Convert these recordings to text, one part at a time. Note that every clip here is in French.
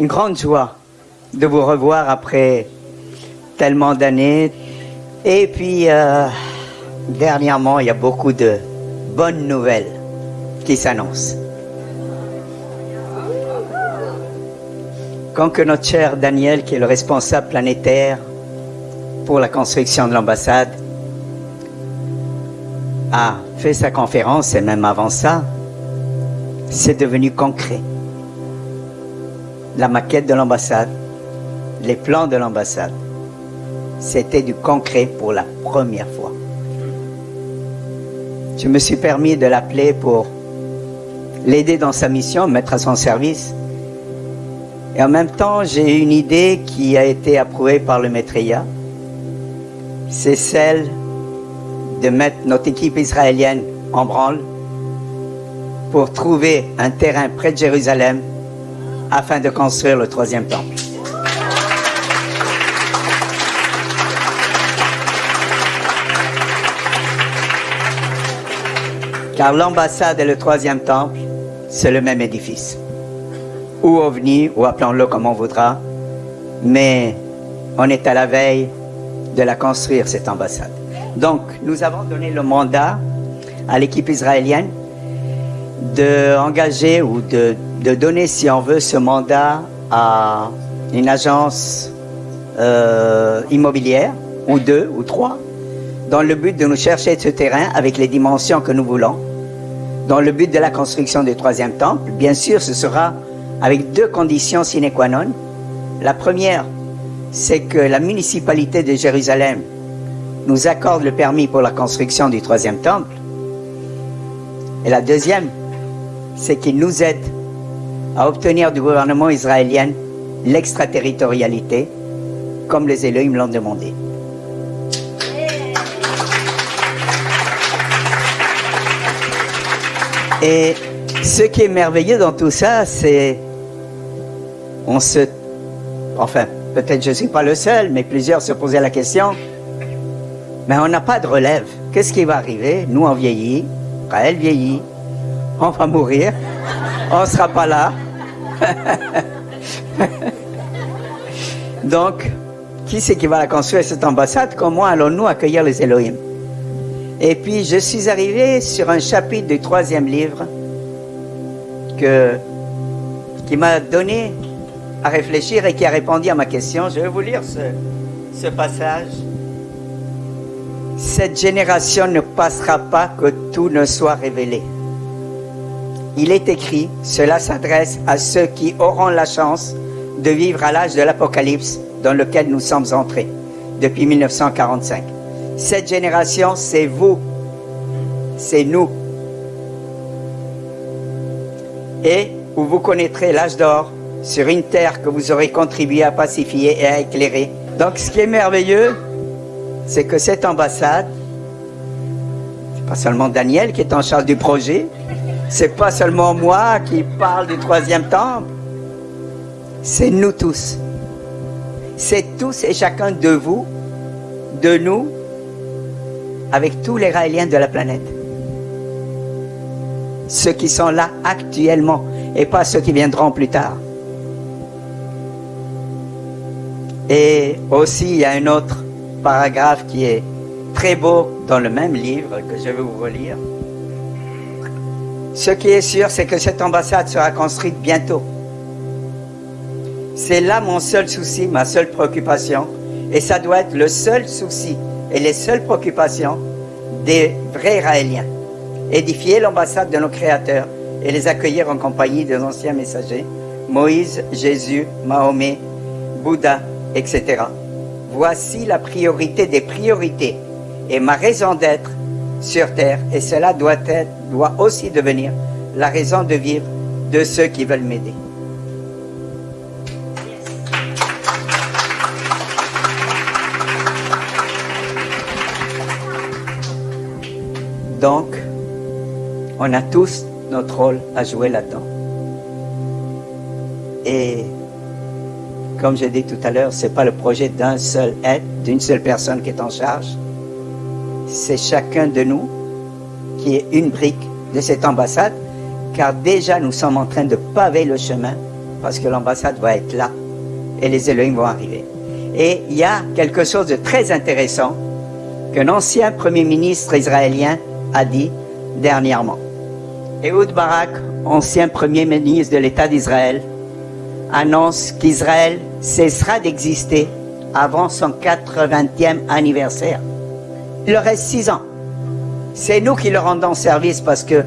une grande joie de vous revoir après tellement d'années. Et puis, euh, dernièrement, il y a beaucoup de bonnes nouvelles qui s'annoncent. Quand que notre cher Daniel, qui est le responsable planétaire pour la construction de l'ambassade, a fait sa conférence, et même avant ça, c'est devenu concret. La maquette de l'ambassade, les plans de l'ambassade, c'était du concret pour la première fois. Je me suis permis de l'appeler pour l'aider dans sa mission, mettre à son service. Et en même temps, j'ai une idée qui a été approuvée par le maîtria. C'est celle de mettre notre équipe israélienne en branle pour trouver un terrain près de Jérusalem afin de construire le troisième temple. Car l'ambassade et le troisième temple, c'est le même édifice. Ou OVNI, ou appelons-le comme on voudra, mais on est à la veille de la construire, cette ambassade. Donc, nous avons donné le mandat à l'équipe israélienne d'engager ou de, de, donner, si on veut, ce mandat à une agence euh, immobilière, ou deux, ou trois, dans le but de nous chercher ce terrain avec les dimensions que nous voulons, dans le but de la construction du troisième temple. Bien sûr, ce sera avec deux conditions sine qua non. La première, c'est que la municipalité de Jérusalem nous accorde le permis pour la construction du troisième temple. Et la deuxième, c'est qu'il nous aide à obtenir du gouvernement israélien l'extraterritorialité, comme les me l'ont demandé. Et ce qui est merveilleux dans tout ça, c'est on se, enfin, peut-être je ne suis pas le seul, mais plusieurs se posaient la question, mais on n'a pas de relève. Qu'est-ce qui va arriver? Nous, on vieillit, elle vieillit, on va mourir, on ne sera pas là. Donc, qui c'est qui va la construire cette ambassade Comment allons-nous accueillir les Elohim? Et puis, je suis arrivé sur un chapitre du troisième livre que, qui m'a donné à réfléchir et qui a répondu à ma question. Je vais vous lire ce, ce passage. Cette génération ne passera pas que tout ne soit révélé. Il est écrit, cela s'adresse à ceux qui auront la chance de vivre à l'âge de l'Apocalypse dans lequel nous sommes entrés depuis 1945. Cette génération, c'est vous, c'est nous. Et où vous connaîtrez l'âge d'or sur une terre que vous aurez contribué à pacifier et à éclairer. Donc ce qui est merveilleux, c'est que cette ambassade, c'est pas seulement Daniel qui est en charge du projet, c'est pas seulement moi qui parle du troisième temple, c'est nous tous. C'est tous et chacun de vous, de nous, avec tous les Raéliens de la planète. Ceux qui sont là actuellement et pas ceux qui viendront plus tard. Et aussi, il y a un autre paragraphe qui est très beau dans le même livre que je vais vous relire. Ce qui est sûr, c'est que cette ambassade sera construite bientôt. C'est là mon seul souci, ma seule préoccupation. Et ça doit être le seul souci et les seules préoccupations des vrais Israéliens. Édifier l'ambassade de nos créateurs et les accueillir en compagnie des anciens messagers, Moïse, Jésus, Mahomet, Bouddha, etc. Voici la priorité des priorités et ma raison d'être sur terre et cela doit être, doit aussi devenir la raison de vivre de ceux qui veulent m'aider. Donc, on a tous notre rôle à jouer là-dedans. Et comme j'ai dit tout à l'heure, ce n'est pas le projet d'un seul être, d'une seule personne qui est en charge. C'est chacun de nous qui est une brique de cette ambassade, car déjà nous sommes en train de paver le chemin parce que l'ambassade va être là et les Elohim vont arriver. Et il y a quelque chose de très intéressant qu'un ancien premier ministre israélien a dit dernièrement. Ehud Barak, ancien premier ministre de l'État d'Israël, annonce qu'Israël cessera d'exister avant son 80e anniversaire. Il leur reste six ans. C'est nous qui leur rendons service parce que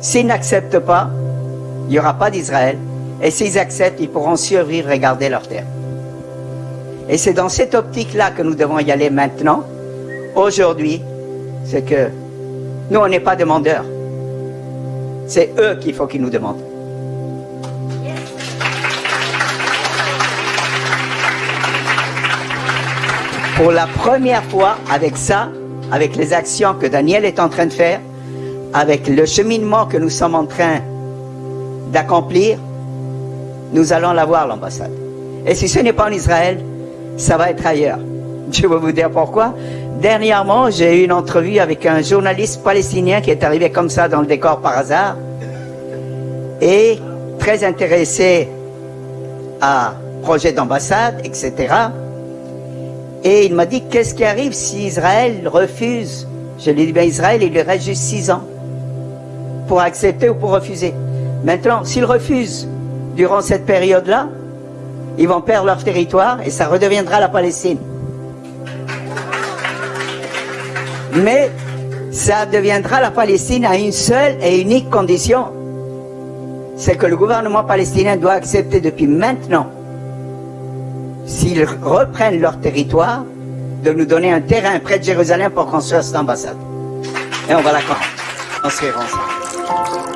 s'ils n'acceptent pas, il n'y aura pas d'Israël. Et s'ils acceptent, ils pourront survivre et garder leur terre. Et c'est dans cette optique-là que nous devons y aller maintenant. Aujourd'hui, c'est que nous, on n'est pas demandeurs. C'est eux qu'il faut qu'ils nous demandent. Pour la première fois, avec ça, avec les actions que Daniel est en train de faire, avec le cheminement que nous sommes en train d'accomplir, nous allons l'avoir, l'ambassade. Et si ce n'est pas en Israël, ça va être ailleurs. Je vais vous dire pourquoi. Dernièrement, j'ai eu une entrevue avec un journaliste palestinien qui est arrivé comme ça dans le décor par hasard et très intéressé à projet d'ambassade, etc. Et il m'a dit, qu'est-ce qui arrive si Israël refuse? Je lui ai dit, bien Israël, il lui reste juste six ans pour accepter ou pour refuser. Maintenant, s'ils refusent durant cette période-là, ils vont perdre leur territoire et ça redeviendra la Palestine. Mais ça deviendra la Palestine à une seule et unique condition. C'est que le gouvernement palestinien doit accepter depuis maintenant, s'ils reprennent leur territoire, de nous donner un terrain près de Jérusalem pour construire cette ambassade. Et on va la construire ensemble.